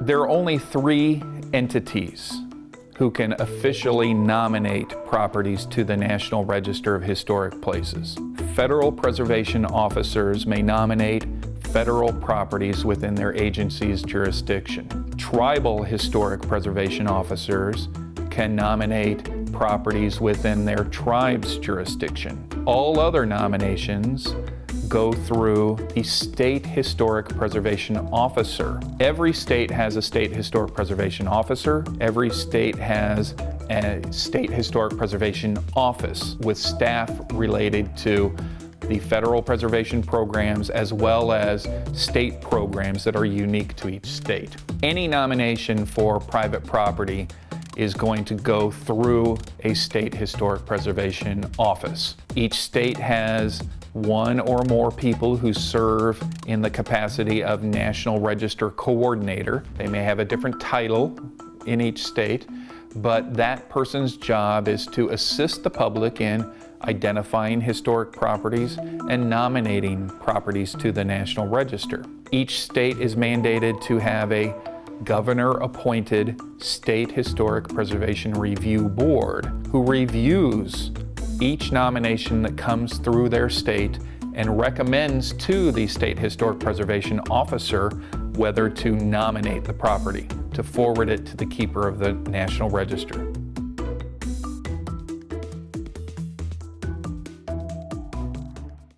There are only three entities who can officially nominate properties to the National Register of Historic Places. Federal preservation officers may nominate federal properties within their agency's jurisdiction. Tribal historic preservation officers can nominate properties within their tribe's jurisdiction. All other nominations go through the State Historic Preservation Officer. Every state has a State Historic Preservation Officer. Every state has a State Historic Preservation Office with staff related to the federal preservation programs as well as state programs that are unique to each state. Any nomination for private property is going to go through a state historic preservation office. Each state has one or more people who serve in the capacity of National Register Coordinator. They may have a different title in each state, but that person's job is to assist the public in identifying historic properties and nominating properties to the National Register. Each state is mandated to have a governor-appointed State Historic Preservation Review Board who reviews each nomination that comes through their state and recommends to the State Historic Preservation Officer whether to nominate the property, to forward it to the keeper of the National Register.